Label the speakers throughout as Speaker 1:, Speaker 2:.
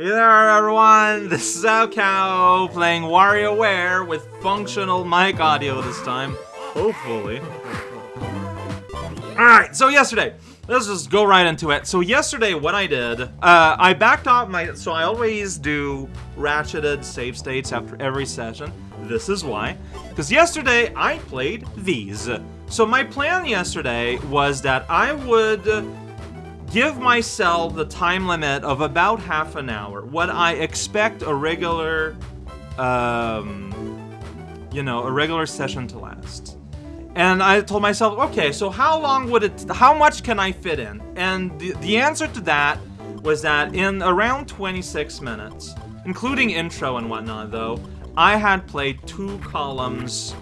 Speaker 1: Hey there, everyone! This is raocow playing WarioWare with functional mic audio this time. Hopefully. Alright, so yesterday, let's just go right into it. So yesterday, what I did, uh, I backed off my... So I always do ratcheted save states after every session. This is why. Because yesterday, I played these. So my plan yesterday was that I would give myself the time limit of about half an hour. What I expect a regular, um, you know, a regular session to last. And I told myself, okay, so how long would it, how much can I fit in? And the, the answer to that was that in around 26 minutes, including intro and whatnot though, I had played two columns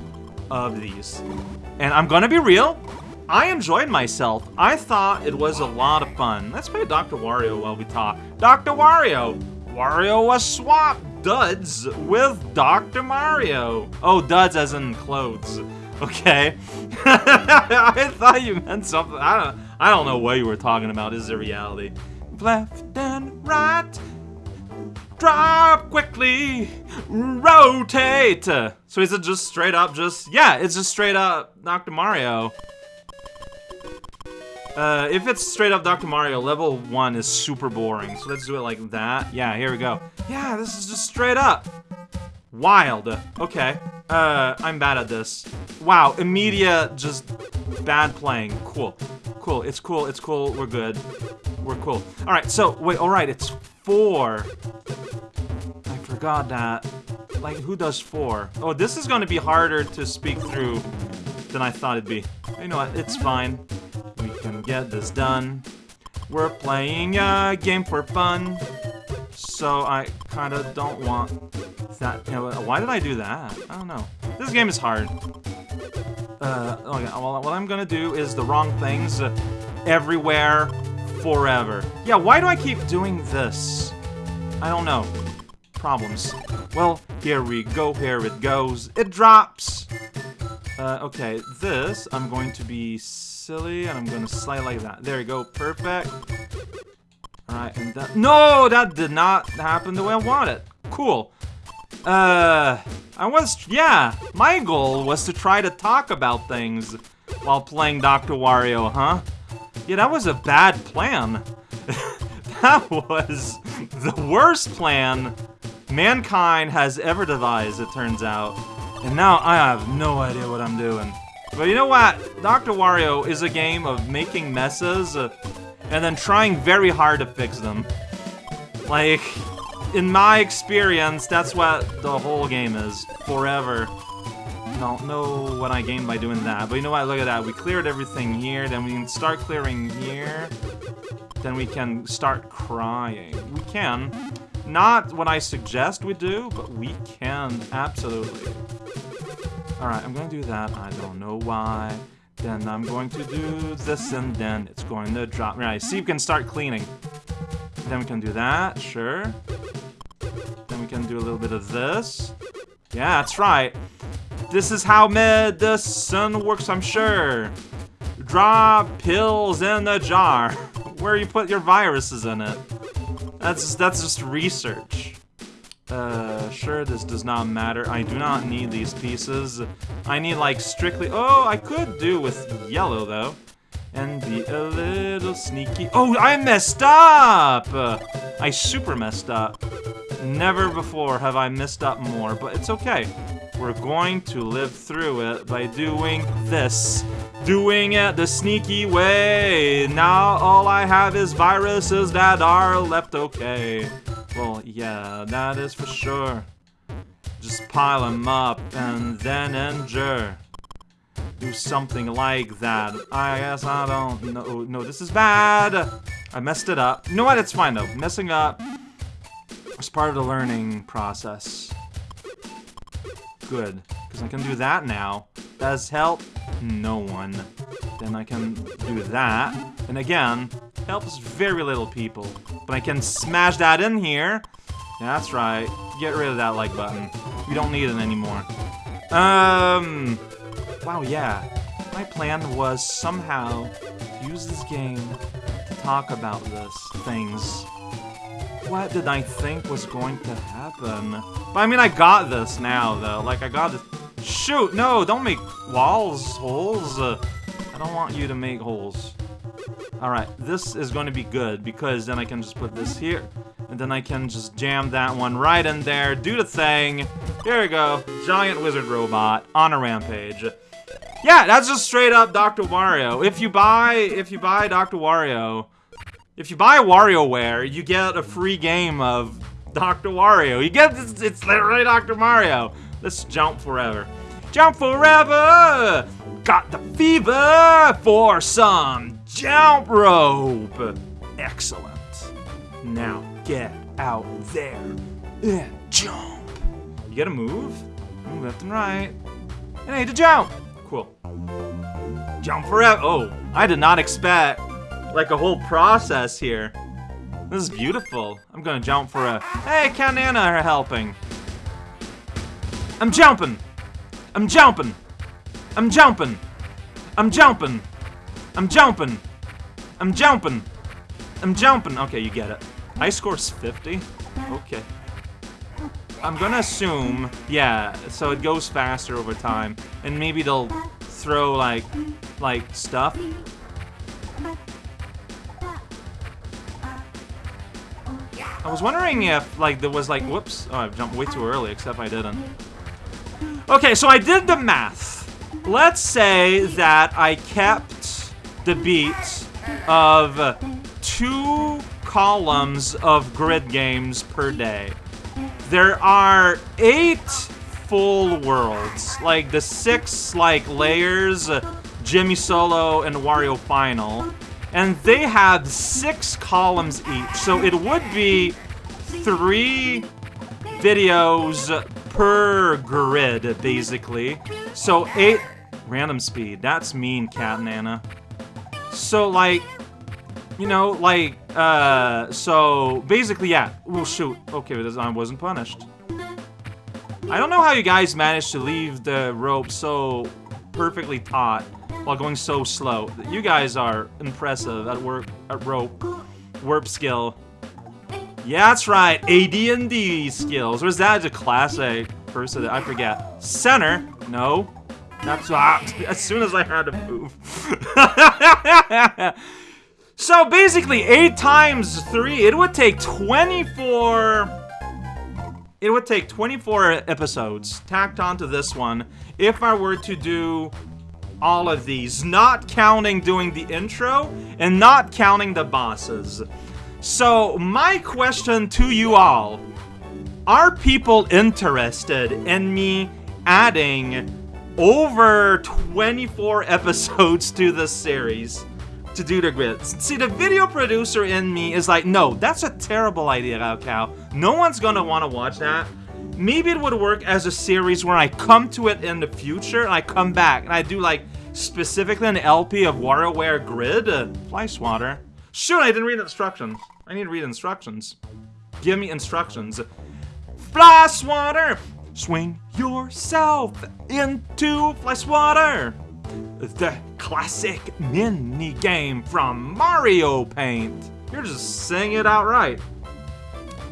Speaker 1: of these. And I'm gonna be real, I enjoyed myself. I thought it was a lot of fun. Let's play Dr. Wario while we talk. Dr. Wario! Wario was swapped duds with Dr. Mario. Oh, duds as in clothes. Okay. I thought you meant something. I don't I don't know what you were talking about. This is a reality. Left and right. Drop quickly. Rotate. So is it just straight up just yeah, it's just straight up Dr. Mario. Uh, if it's straight up Dr. Mario, level 1 is super boring. So let's do it like that. Yeah, here we go. Yeah, this is just straight up. Wild. Okay. Uh, I'm bad at this. Wow, immediate, just bad playing. Cool. Cool, it's cool, it's cool, we're good. We're cool. Alright, so, wait, alright, it's four. I forgot that. Like, who does four? Oh, this is gonna be harder to speak through than I thought it'd be. You know what, it's fine get this done. We're playing a game for fun, so I kind of don't want that. You know, why did I do that? I don't know. This game is hard. Uh, okay, well, what I'm gonna do is the wrong things everywhere, forever. Yeah, why do I keep doing this? I don't know. Problems. Well, here we go, here it goes. It drops! Uh, okay, this, I'm going to be silly, and I'm gonna slide like that. There you go, perfect. Alright, and that- No! That did not happen the way I wanted. Cool. Uh, I was- yeah, my goal was to try to talk about things while playing Dr. Wario, huh? Yeah, that was a bad plan. that was the worst plan mankind has ever devised, it turns out. And now I have no idea what I'm doing. But you know what? Dr. Wario is a game of making messes uh, and then trying very hard to fix them. Like, in my experience, that's what the whole game is. Forever. Don't know what I gained by doing that. But you know what? Look at that. We cleared everything here. Then we can start clearing here. Then we can start crying. We can. Not what I suggest we do, but we can. Absolutely. Alright, I'm gonna do that. I don't know why. Then I'm going to do this, and then it's going to drop. Right, see, we can start cleaning. Then we can do that, sure. Then we can do a little bit of this. Yeah, that's right. This is how medicine works, I'm sure. Drop pills in the jar. Where you put your viruses in it. That's, that's just research. Uh, sure, this does not matter. I do not need these pieces. I need, like, strictly- Oh, I could do with yellow, though. And be a little sneaky- Oh, I messed up! I super messed up. Never before have I messed up more, but it's okay. We're going to live through it by doing this. Doing it the sneaky way. Now all I have is viruses that are left okay. Well, yeah, that is for sure. Just pile them up and then endure. Do something like that. I guess I don't know. No, this is bad. I messed it up. You know what? It's fine though. Messing up is part of the learning process. Good, because I can do that now. Does help? No one. Then I can do that. And again, helps very little people. But I can smash that in here. That's right. Get rid of that like button. We don't need it anymore. Um, wow, yeah. My plan was somehow use this game to talk about this things. what did I think was going to happen? But I mean, I got this now, though. Like, I got this. Shoot, no, don't make walls, holes. Uh, I don't want you to make holes. Alright, this is going to be good because then I can just put this here. And then I can just jam that one right in there, do the thing. Here we go. Giant wizard robot on a rampage. Yeah, that's just straight up Dr. Wario. If you buy, if you buy Dr. Wario, if you buy WarioWare, you get a free game of Dr. Wario. You get, it's, it's literally Dr. Mario. Let's jump forever. Jump forever! Got the fever for some jump rope. Excellent. Now get out there and jump. You gotta move, move left and right, and I need to jump. Cool. Jump forever. Oh, I did not expect like a whole process here. This is beautiful. I'm gonna jump for a. Hey, and Anna are helping. I'm jumping. I'm jumping. I'm jumping. I'm jumping. I'm jumping. I'm jumping. I'm jumping. Okay, you get it. High score's 50? Okay. I'm gonna assume, yeah, so it goes faster over time. And maybe they'll throw, like, like, stuff. I was wondering if, like, there was, like, whoops. Oh, I jumped way too early, except I didn't. Okay, so I did the math. Let's say that I kept the beat of two columns of grid games per day. There are eight full worlds, like the six like layers, Jimmy Solo and Wario Final, and they have six columns each. So it would be three videos per grid, basically. So eight random speed. That's mean, Cat Nana. So like, you know, like, uh, so basically, yeah. Well, shoot. Okay, but I wasn't punished. I don't know how you guys managed to leave the rope so perfectly taut while going so slow. You guys are impressive at work at rope warp skill. Yeah, that's right. AD&D skills. Or is that a classic person? I forget. Center? No. That's ah, as soon as I had to move. so basically, 8 times 3, it would take 24... It would take 24 episodes tacked onto this one if I were to do all of these, not counting doing the intro and not counting the bosses. So, my question to you all, are people interested in me adding over 24 episodes to the series to do the grids. See, the video producer in me is like, no, that's a terrible idea, Cow. No one's gonna want to watch that. Maybe it would work as a series where I come to it in the future and I come back and I do like specifically an LP of WarioWare Grid. Uh, fly swatter. Shoot, I didn't read instructions. I need to read instructions. Give me instructions. Fly swatter! Swing yourself into fly water! The classic mini game from Mario Paint. You're just saying it outright.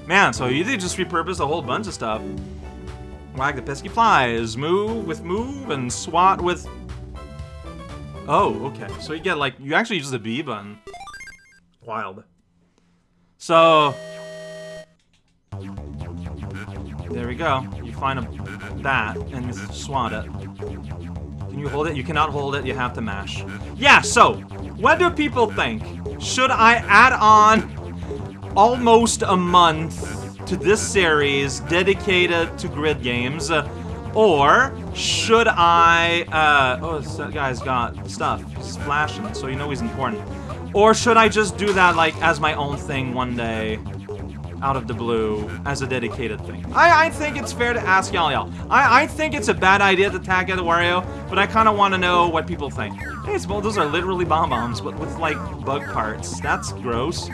Speaker 1: Man, so you did just repurpose a whole bunch of stuff. Wag the pesky flies, move with move, and swat with... Oh, okay. So you get, like, you actually use the B button. Wild. So... There we go find a bat and swat it. Can you hold it? You cannot hold it, you have to mash. Yeah, so, what do people think? Should I add on almost a month to this series dedicated to grid games? Or should I, uh, oh, this guy's got stuff. He's flashing, so you know he's important. Or should I just do that, like, as my own thing one day? Out of the blue as a dedicated thing. I, I think it's fair to ask y'all y'all. I, I think it's a bad idea to tag at Wario, but I kind of want to know what people think. Hey, well, those are literally bomb bombs, but with like bug parts. That's gross.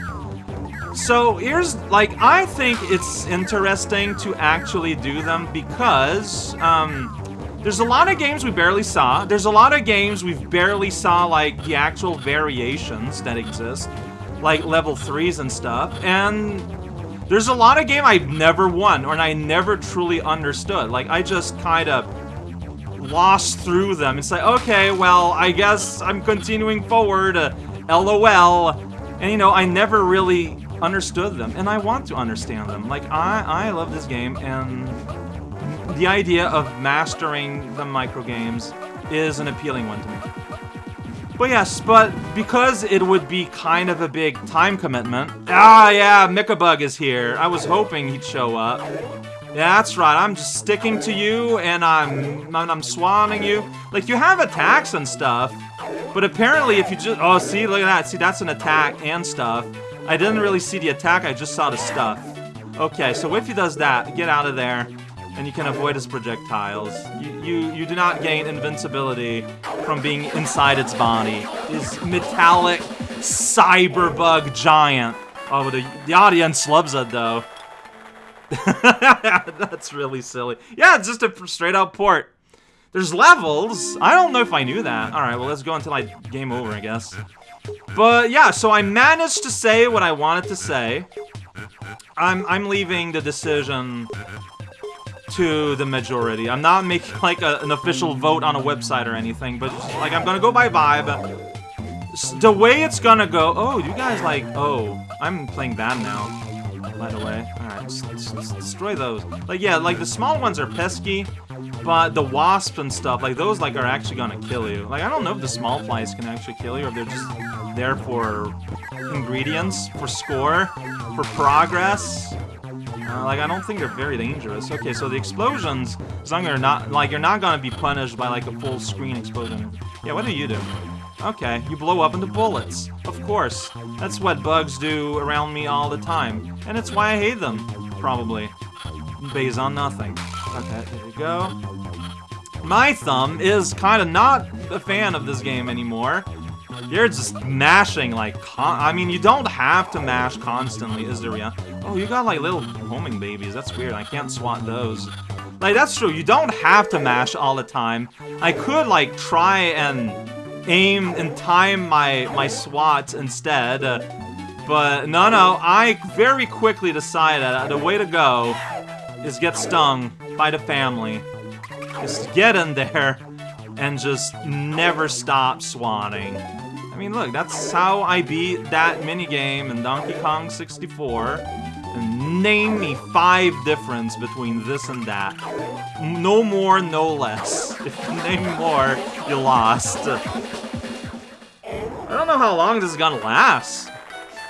Speaker 1: So here's, like, I think it's interesting to actually do them because, um, there's a lot of games we barely saw. There's a lot of games we've barely saw, like, the actual variations that exist. Like level 3s and stuff. And There's a lot of game I've never won, or I never truly understood. Like, I just kind of lost through them. It's like, okay, well, I guess I'm continuing forward, uh, LOL. And, you know, I never really understood them, and I want to understand them. Like, I, I love this game, and the idea of mastering the microgames is an appealing one to me. But yes, but because it would be kind of a big time commitment... Ah, yeah, Mikabug is here. I was hoping he'd show up. Yeah, that's right. I'm just sticking to you, and I'm, I'm swanning you. Like, you have attacks and stuff, but apparently if you just... Oh, see, look at that. See, that's an attack and stuff. I didn't really see the attack, I just saw the stuff. Okay, so if he does that, get out of there and you can avoid its projectiles. You, you, you do not gain invincibility from being inside its body. This metallic cyberbug giant. Oh, the, the audience loves it, though. That's really silly. Yeah, it's just a straight out port. There's levels. I don't know if I knew that. Alright, well, let's go until I game over, I guess. But, yeah, so I managed to say what I wanted to say. I'm, I'm leaving the decision to the majority. I'm not making like a, an official vote on a website or anything, but like I'm gonna go by vibe. The way it's gonna go. Oh, you guys like. Oh, I'm playing bad now. By the way, all right, destroy those. Like yeah, like the small ones are pesky, but the wasp and stuff, like those, like are actually gonna kill you. Like I don't know if the small flies can actually kill you, or if they're just there for ingredients, for score, for progress. Uh, like, I don't think they're very dangerous. Okay, so the explosions, as long as you're not, like, you're not gonna be punished by, like, a full screen explosion. Yeah, what do you do? Okay, you blow up into bullets. Of course. That's what bugs do around me all the time. And it's why I hate them, probably. Based on nothing. Okay, there you go. My thumb is kind of not a fan of this game anymore. You're just mashing, like, I mean, you don't have to mash constantly, is there, yeah? Oh, you got, like, little homing babies. That's weird. I can't swat those. Like, that's true. You don't have to mash all the time. I could, like, try and aim and time my, my swats instead. Uh, but, no, no. I very quickly decided the way to go is get stung by the family. Just get in there and just never stop swatting I mean, look, that's how I beat that minigame in Donkey Kong 64. Name me five difference between this and that. No more, no less. If you name more, you lost. I don't know how long this is gonna last.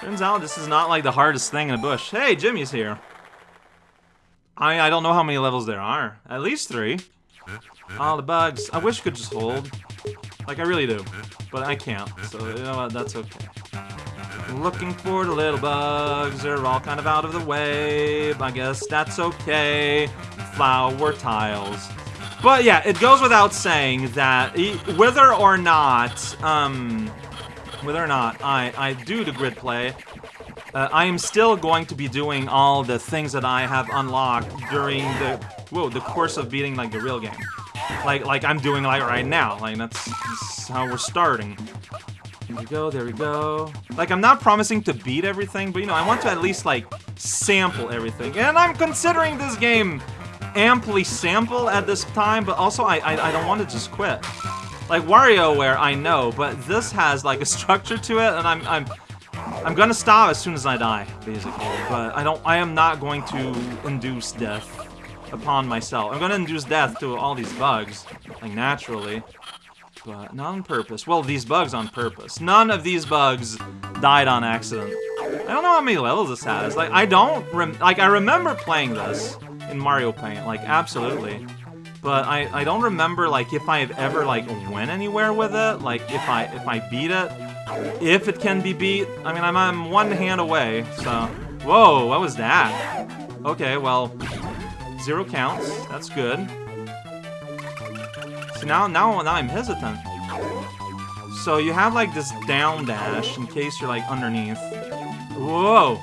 Speaker 1: Turns out this is not like the hardest thing in a bush. Hey, Jimmy's here. I, I don't know how many levels there are. At least three. All the bugs. I wish I could just hold. Like, I really do. But I can't, so you know what, that's okay. Looking for the little bugs, they're all kind of out of the way. I guess that's okay. Flower tiles. But yeah, it goes without saying that whether or not, um, whether or not I, I do the grid play, uh, I am still going to be doing all the things that I have unlocked during the, whoa, the course of beating, like, the real game like like I'm doing like right now. Like that's, that's how we're starting. There we go, there we go. Like, I'm not promising to beat everything, but, you know, I want to at least, like, sample everything. And I'm considering this game amply sample at this time, but also I, I, I don't want to just quit. Like, WarioWare, I know, but this has, like, a structure to it, and I'm, I'm, I'm gonna stop as soon as I die, basically. But I don't, I am not going to induce death upon myself. I'm gonna induce death to all these bugs, like naturally, Uh, but not on purpose. Well, these bugs on purpose. None of these bugs died on accident. I don't know how many levels this has. Like, I don't like, I remember playing this in Mario Paint, like, absolutely. But I, I don't remember, like, if I've ever, like, went anywhere with it. Like, if I, if I beat it. If it can be beat. I mean, I'm, I'm one hand away, so... Whoa, what was that? Okay, well, Zero counts. That's good. So now, now, now I'm hesitant. So you have like this down dash in case you're like underneath. Whoa!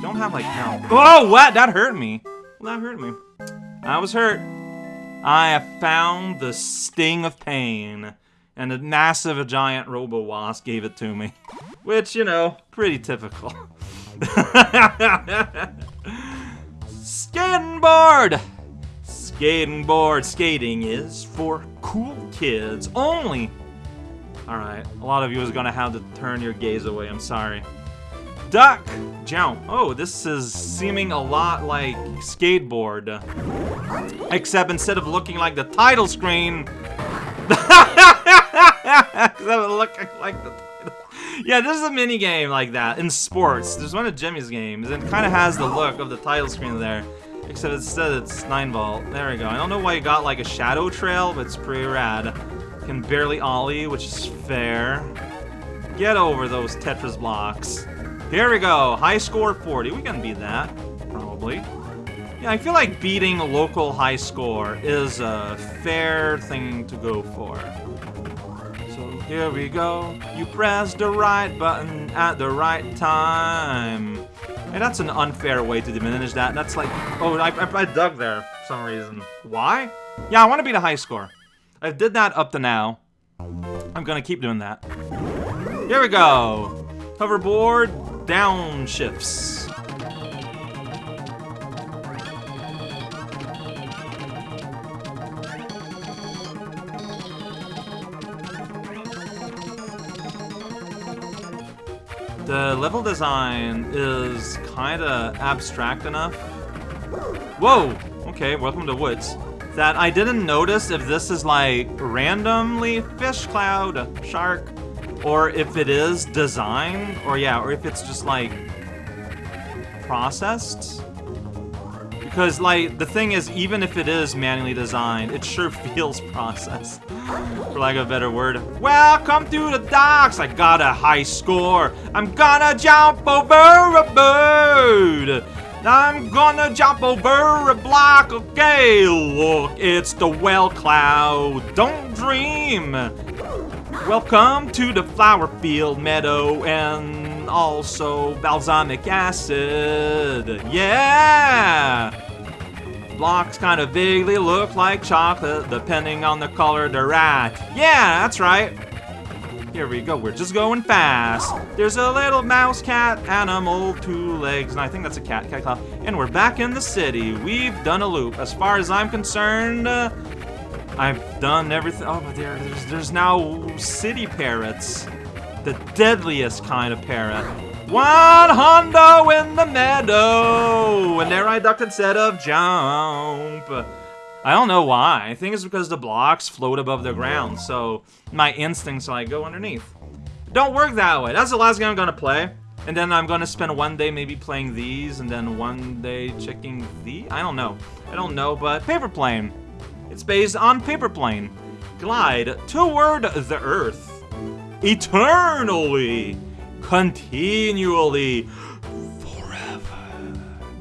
Speaker 1: Don't have like down. Whoa! What? That hurt me. That hurt me. I was hurt. I have found the sting of pain, and a massive, a giant Robo Wasp gave it to me, which you know, pretty typical. Skating board! Skating board. Skating is for cool kids only. Alright, a lot of you is gonna have to turn your gaze away, I'm sorry. Duck! Jump. Oh, this is seeming a lot like skateboard. Except instead of looking like the title screen... of looking like the title... Yeah, this is a mini game like that in sports. There's one of Jimmy's games, and kind of has the look of the title screen there. Except instead it's 9 volt. There we go. I don't know why you got like a shadow trail, but it's pretty rad. Can barely ollie, which is fair. Get over those Tetris blocks. Here we go. High score 40. We can beat that. Probably. Yeah, I feel like beating local high score is a fair thing to go for. So here we go. You press the right button at the right time. Hey, that's an unfair way to diminish that. That's like... Oh, I, I, I dug there for some reason. Why? Yeah, I want to beat a high score. I did that up to now. I'm gonna keep doing that. Here we go. Hoverboard downshifts. The level design is kinda abstract enough. Whoa! Okay, welcome to Woods. That I didn't notice if this is like randomly fish cloud, shark, or if it is designed, or yeah, or if it's just like processed. Because like the thing is, even if it is manually designed, it sure feels processed, for lack of a better word. Welcome to the docks. I got a high score. I'm gonna jump over a bird. I'm gonna jump over a block. Okay, look, it's the well cloud. Don't dream. Welcome to the flower field meadow and also balsamic acid. Yeah! Blocks kind of vaguely look like chocolate depending on the color they're at. Yeah, that's right. Here we go, we're just going fast. There's a little mouse cat animal, two legs, and I think that's a cat, cat claw. And we're back in the city. We've done a loop. As far as I'm concerned, uh, I've done everything. Oh, but there, there's, there's now city parrots. The deadliest kind of parrot. One hundo in the meadow! And there I ducked instead of jump. I don't know why. I think it's because the blocks float above the ground, so my instincts like go underneath. Don't work that way. That's the last game I'm gonna play. And then I'm gonna spend one day maybe playing these, and then one day checking the. I don't know. I don't know, but paper plane. It's based on Paper Plane. Glide toward the Earth. Eternally. Continually. Forever.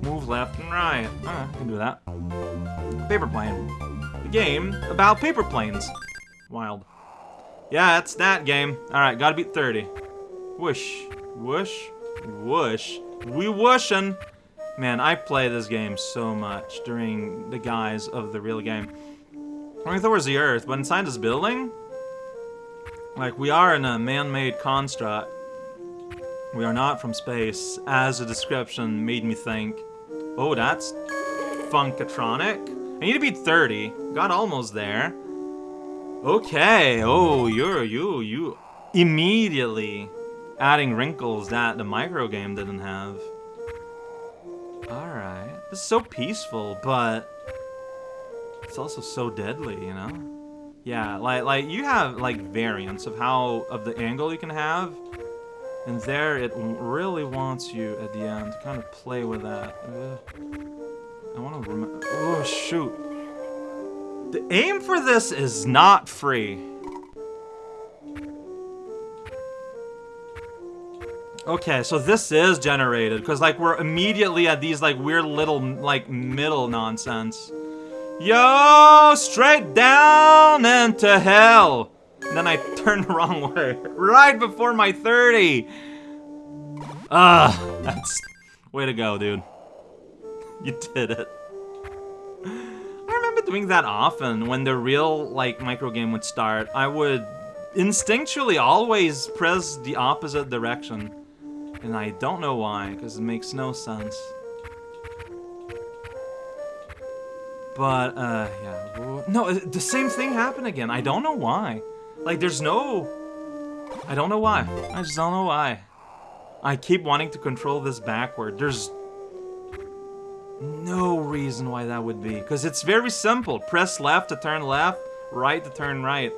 Speaker 1: Move left and right. Uh, I can do that. Paper Plane. The game about paper planes. Wild. Yeah, it's that game. Alright, gotta beat 30. Whoosh. Whoosh. Whoosh. We whooshin'. Man, I play this game so much during the guise of the real game. It was the Earth, but inside this building, like, we are in a man-made construct. We are not from space, as the description made me think. Oh, that's Funkatronic. I need to beat 30. Got almost there. Okay. Oh, you're, you, you immediately adding wrinkles that the micro game didn't have. Alright. This is so peaceful, but it's also so deadly, you know? Yeah, like like you have like variants of how of the angle you can have, and there it really wants you at the end to kind of play with that. I want to remember. Oh shoot! The aim for this is not free. Okay, so this is generated, because, like, we're immediately at these, like, weird little, like, middle nonsense. Yo, straight down into hell. And then I turned the wrong way. Right before my 30. Ah, that's... Way to go, dude. You did it. I remember doing that often. When the real, like, micro game would start, I would instinctually always press the opposite direction. And I don't know why, because it makes no sense. But, uh, yeah. No, the same thing happened again. I don't know why. Like, there's no... I don't know why. I just don't know why. I keep wanting to control this backward. There's no reason why that would be. Because it's very simple. Press left to turn left, right to turn right.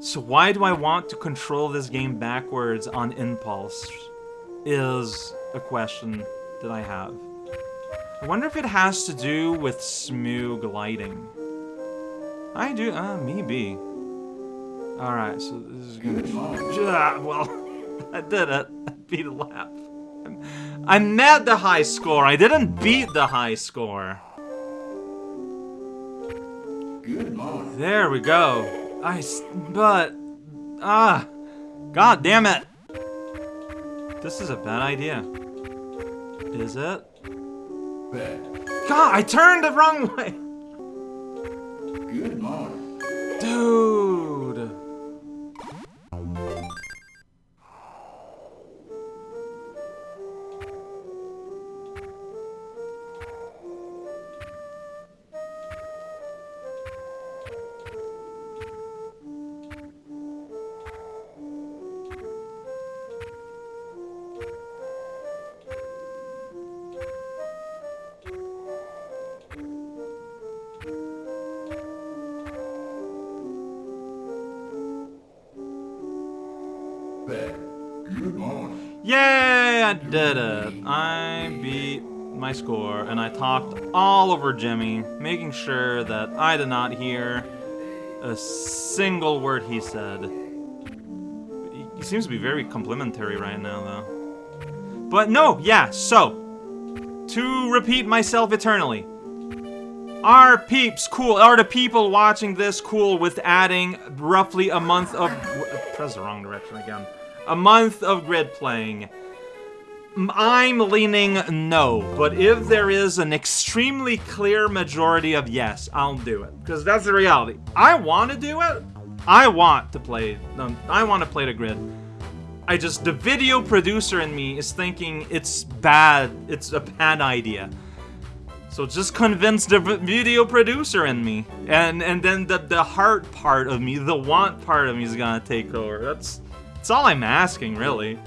Speaker 1: So why do I want to control this game backwards on impulse? Is a question that I have. I wonder if it has to do with smooth gliding. I do, uh, maybe. Alright, so this is gonna... Ah, well, I did it. I beat a lap. I met the high score. I didn't beat the high score. There we go. I, but, ah, god damn it. This is a bad idea. Is it? Bad. God, I turned the wrong way. Good morning. Dude. I did it. I beat my score, and I talked all over Jimmy, making sure that I did not hear a single word he said. He seems to be very complimentary right now, though. But no, yeah, so, to repeat myself eternally, are peeps cool? Are the people watching this cool with adding roughly a month of... Press the wrong direction again a month of grid playing. I'm leaning no, but if there is an extremely clear majority of yes, I'll do it. Because that's the reality. I want to do it. I want to play. I want to play the grid. I just, the video producer in me is thinking it's bad. It's a bad idea. So just convince the video producer in me. And and then the, the heart part of me, the want part of me is gonna take over. That's that's all I'm asking, really.